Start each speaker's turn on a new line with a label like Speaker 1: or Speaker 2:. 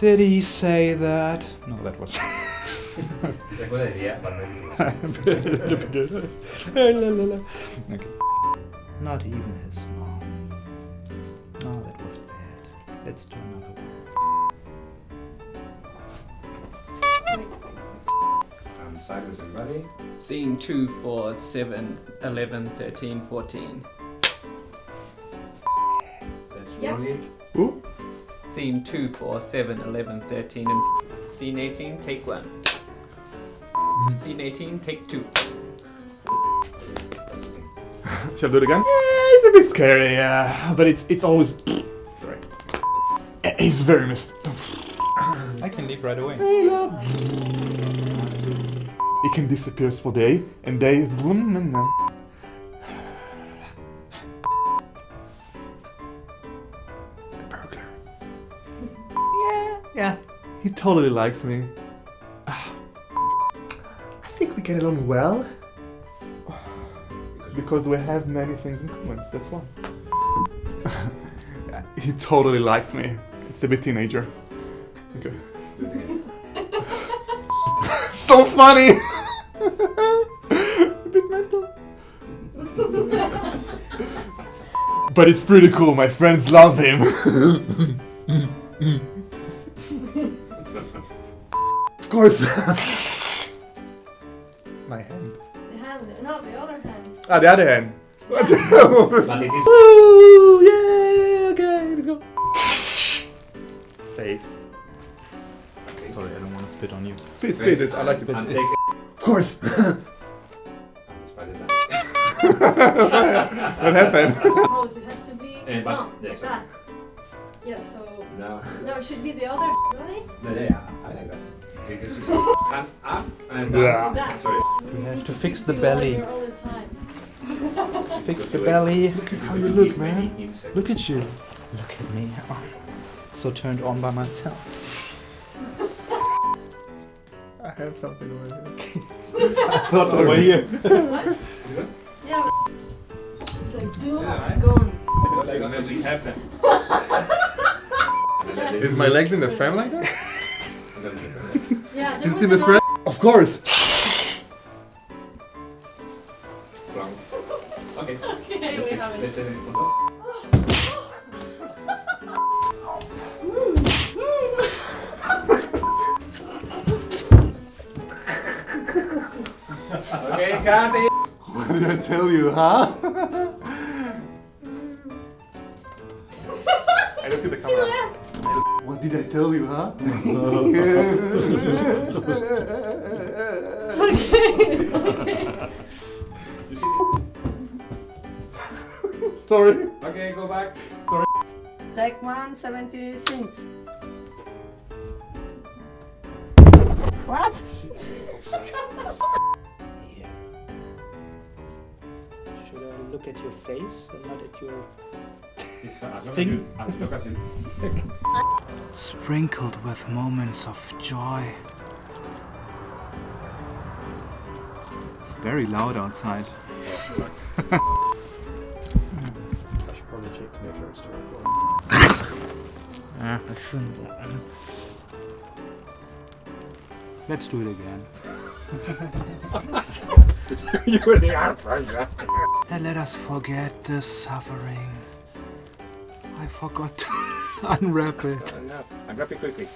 Speaker 1: Did he say that? No, that was. Okay. Not even his mom. No, that was bad. Let's do another one.
Speaker 2: Um, silence everybody.
Speaker 3: Scene 2 for 7, 11, 13, 14.
Speaker 2: Let's
Speaker 4: Yeah.
Speaker 2: roll it.
Speaker 1: Who?
Speaker 3: Scene 2 for 7, 11, 13, and Scene 18, take 1. Scene 18, take 2.
Speaker 1: Shall I do it again? Yeah, it's a bit scary, yeah. But it's it's always. Sorry. It's very mist.
Speaker 5: I can leave right away.
Speaker 1: It can disappear for day and day. Yeah. He totally likes me. Ah. I think we get along well. Because we have many things in common, that's one. Yeah, he totally likes me. It's a bit teenager. Okay. so funny! a bit mental. but it's pretty cool, my friends love him. Of course. my hand.
Speaker 4: The hand, no, the other hand.
Speaker 1: Ah, the other hand. What the hell?
Speaker 2: But it is
Speaker 1: Woo! Yeah, okay, let's go. Face.
Speaker 5: Sorry, I don't want to spit on you.
Speaker 1: Spit, spit, it's, I like to spit.
Speaker 2: and take
Speaker 1: Of course.
Speaker 2: and spread it out.
Speaker 1: what happened?
Speaker 4: Rose, it has to be.
Speaker 2: Eh, but-
Speaker 4: no,
Speaker 2: yeah,
Speaker 4: like that. Yeah, so.
Speaker 2: No,
Speaker 4: No, it should be the other. Really?
Speaker 2: no, yeah, I like that. Because it's hand up and down.
Speaker 1: Yeah.
Speaker 4: That.
Speaker 2: Sorry.
Speaker 5: We have to
Speaker 4: Fix
Speaker 5: fix the belly.
Speaker 4: All, all the time.
Speaker 5: Fix the belly.
Speaker 1: Look at how you look, man. Look at you.
Speaker 5: Look at me. Oh, so turned on by myself.
Speaker 1: I have something over here.
Speaker 5: Thought over here.
Speaker 4: Yeah, but. It's like, doom,
Speaker 2: Yeah, right.
Speaker 4: gone.
Speaker 2: Like nothing happened.
Speaker 1: Is my legs in the frame like that?
Speaker 4: Yeah, there
Speaker 1: Is
Speaker 4: was
Speaker 1: it in the frame? Of course.
Speaker 2: Wrong. Okay.
Speaker 4: Okay, we have
Speaker 2: Let's
Speaker 4: it.
Speaker 2: take it in photo. Okay, got it.
Speaker 1: What did I tell you, huh? Did I tell you, huh?
Speaker 2: You see?
Speaker 1: Sorry.
Speaker 2: Okay, go back. Sorry.
Speaker 6: Take 176. What?
Speaker 5: Here. Should I look at your face and not at your...
Speaker 2: It's, uh, as long as
Speaker 5: Thing.
Speaker 2: you- as long as you-
Speaker 1: Sprinkled with moments of joy.
Speaker 5: It's very loud outside.
Speaker 2: I should probably check to make sure it's still recording.
Speaker 5: Ah, I shouldn't. Let's do it again.
Speaker 2: you were the answer.
Speaker 1: And let us forget the suffering. I forgot to unwrap it.
Speaker 2: Unwrap it quickly.